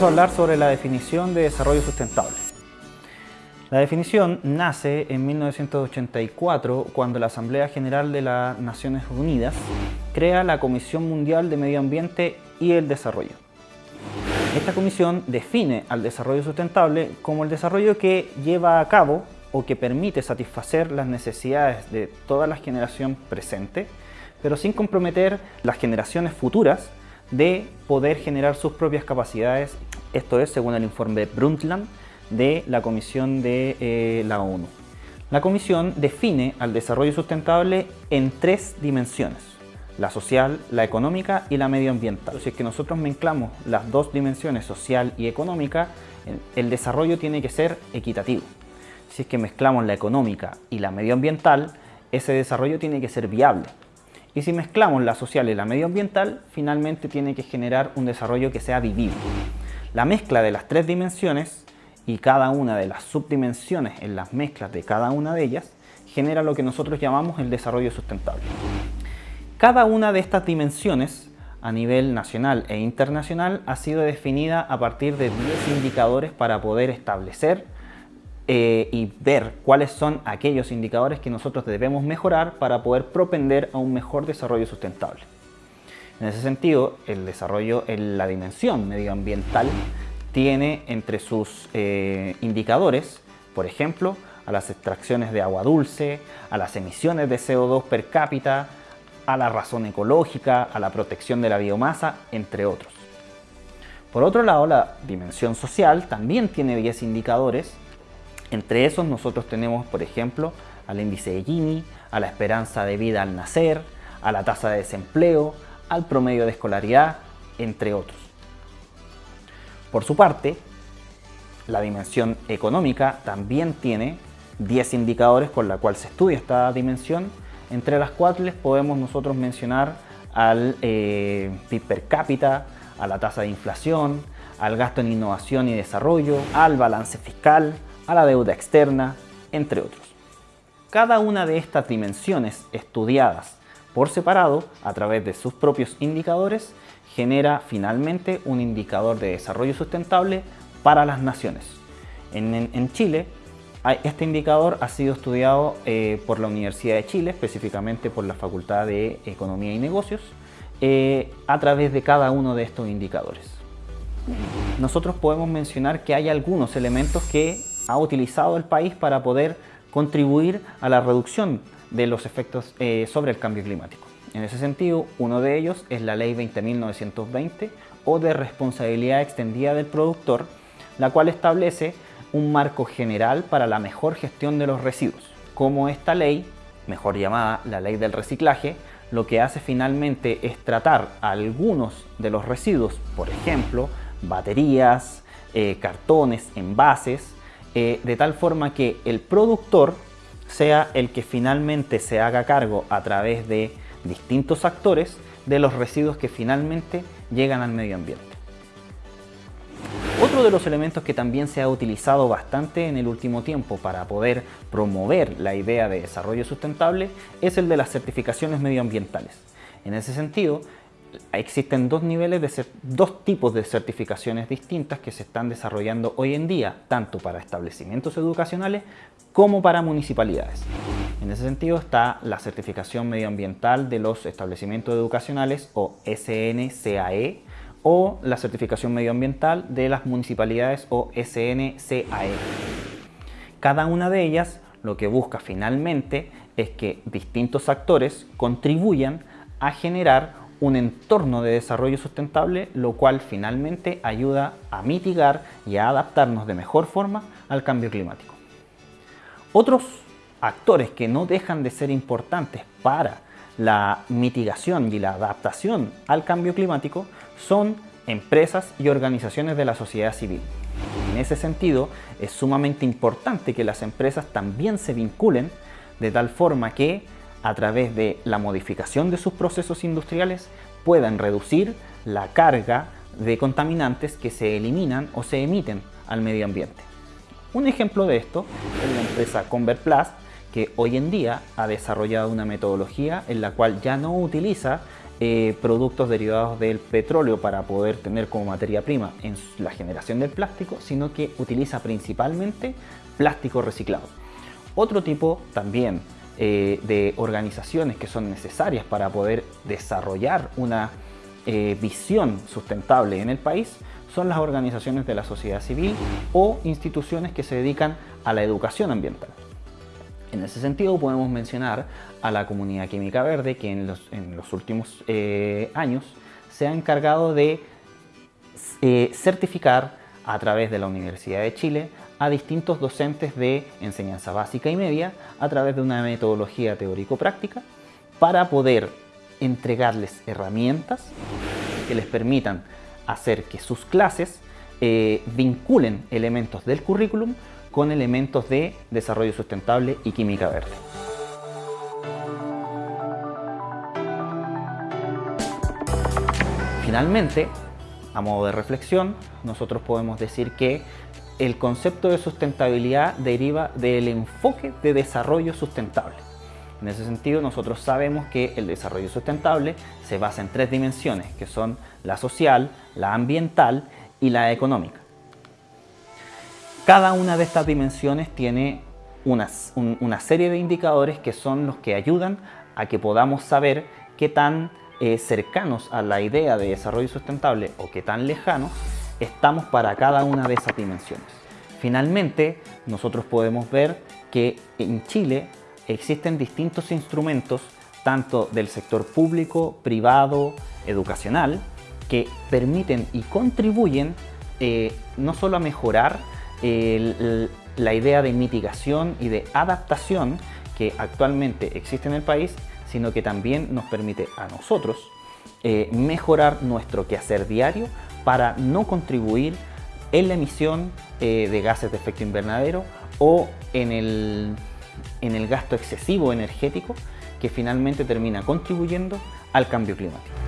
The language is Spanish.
vamos a hablar sobre la definición de desarrollo sustentable. La definición nace en 1984 cuando la Asamblea General de las Naciones Unidas crea la Comisión Mundial de Medio Ambiente y el Desarrollo. Esta comisión define al desarrollo sustentable como el desarrollo que lleva a cabo o que permite satisfacer las necesidades de toda la generación presente, pero sin comprometer las generaciones futuras de poder generar sus propias capacidades. Esto es según el informe Brundtland de la Comisión de eh, la ONU. La Comisión define al desarrollo sustentable en tres dimensiones, la social, la económica y la medioambiental. Si es que nosotros mezclamos las dos dimensiones, social y económica, el desarrollo tiene que ser equitativo. Si es que mezclamos la económica y la medioambiental, ese desarrollo tiene que ser viable. Y si mezclamos la social y la medioambiental, finalmente tiene que generar un desarrollo que sea vivible. La mezcla de las tres dimensiones y cada una de las subdimensiones en las mezclas de cada una de ellas genera lo que nosotros llamamos el desarrollo sustentable. Cada una de estas dimensiones a nivel nacional e internacional ha sido definida a partir de 10 indicadores para poder establecer eh, y ver cuáles son aquellos indicadores que nosotros debemos mejorar para poder propender a un mejor desarrollo sustentable. En ese sentido, el desarrollo en la dimensión medioambiental tiene entre sus eh, indicadores, por ejemplo, a las extracciones de agua dulce, a las emisiones de CO2 per cápita, a la razón ecológica, a la protección de la biomasa, entre otros. Por otro lado, la dimensión social también tiene 10 indicadores entre esos nosotros tenemos, por ejemplo, al índice de Gini, a la esperanza de vida al nacer, a la tasa de desempleo, al promedio de escolaridad, entre otros. Por su parte, la dimensión económica también tiene 10 indicadores con la cual se estudia esta dimensión, entre las cuales podemos nosotros mencionar al eh, PIB per cápita, a la tasa de inflación, al gasto en innovación y desarrollo, al balance fiscal, a la deuda externa, entre otros. Cada una de estas dimensiones estudiadas por separado a través de sus propios indicadores genera finalmente un indicador de desarrollo sustentable para las naciones. En, Chile, este indicador ha sido estudiado eh, por la Universidad de Chile, específicamente por la Facultad de Economía y Negocios, eh, a través de cada uno de estos indicadores. Nosotros podemos mencionar que hay algunos elementos que ha utilizado el país para poder contribuir a la reducción de los efectos eh, sobre el cambio climático. En ese sentido, uno de ellos es la Ley 20.920 o de responsabilidad extendida del productor, la cual establece un marco general para la mejor gestión de los residuos. Como esta ley, mejor llamada la Ley del Reciclaje, lo que hace finalmente es tratar algunos de los residuos, por ejemplo, baterías, eh, cartones, envases, eh, de tal forma que el productor sea el que finalmente se haga cargo a través de distintos actores de los residuos que finalmente llegan al medio ambiente. Otro de los elementos que también se ha utilizado bastante en el último tiempo para poder promover la idea de desarrollo sustentable es el de las certificaciones medioambientales. En ese sentido, existen dos niveles de dos tipos de certificaciones distintas que se están desarrollando hoy en día, tanto para establecimientos educacionales como para municipalidades. En ese sentido está la certificación medioambiental de los establecimientos educacionales o SNCAE o la certificación medioambiental de las municipalidades o SNCAE. Cada una de ellas lo que busca finalmente es que distintos actores contribuyan a generar un entorno de desarrollo sustentable, lo cual finalmente ayuda a mitigar y a adaptarnos de mejor forma al cambio climático. Otros actores que no dejan de ser importantes para la mitigación y la adaptación al cambio climático son empresas y organizaciones de la sociedad civil. En ese sentido, es sumamente importante que las empresas también se vinculen de tal forma que a través de la modificación de sus procesos industriales puedan reducir la carga de contaminantes que se eliminan o se emiten al medio ambiente. Un ejemplo de esto es la empresa Converplast que hoy en día ha desarrollado una metodología en la cual ya no utiliza eh, productos derivados del petróleo para poder tener como materia prima en la generación del plástico, sino que utiliza principalmente plástico reciclado. Otro tipo también eh, de organizaciones que son necesarias para poder desarrollar una eh, visión sustentable en el país son las organizaciones de la sociedad civil o instituciones que se dedican a la educación ambiental. En ese sentido podemos mencionar a la Comunidad Química Verde que en los, últimos eh, años se ha encargado de certificar a través de la Universidad de Chile a distintos docentes de enseñanza básica y media a través de una metodología teórico-práctica para poder entregarles herramientas que les permitan hacer que sus clases eh, vinculen elementos del currículum con elementos de desarrollo sustentable y química verde. Finalmente, a modo de reflexión, nosotros podemos decir que el concepto de sustentabilidad deriva del enfoque de desarrollo sustentable. En ese sentido, nosotros sabemos que el desarrollo sustentable se basa en tres dimensiones, que son la social, la ambiental y la económica. Cada una de estas dimensiones tiene una, serie de indicadores que son los que ayudan a que podamos saber qué tan eh, cercanos a la idea de desarrollo sustentable o qué tan lejanos estamos para cada una de esas dimensiones. Finalmente, nosotros podemos ver que en Chile existen distintos instrumentos, tanto del sector público, privado, educacional, que permiten y contribuyen eh, no solo a mejorar la idea de mitigación y de adaptación que actualmente existe en el país, sino que también nos permite a nosotros eh, mejorar nuestro quehacer diario para no contribuir en la emisión eh, de gases de efecto invernadero o en el, en el gasto excesivo energético que finalmente termina contribuyendo al cambio climático.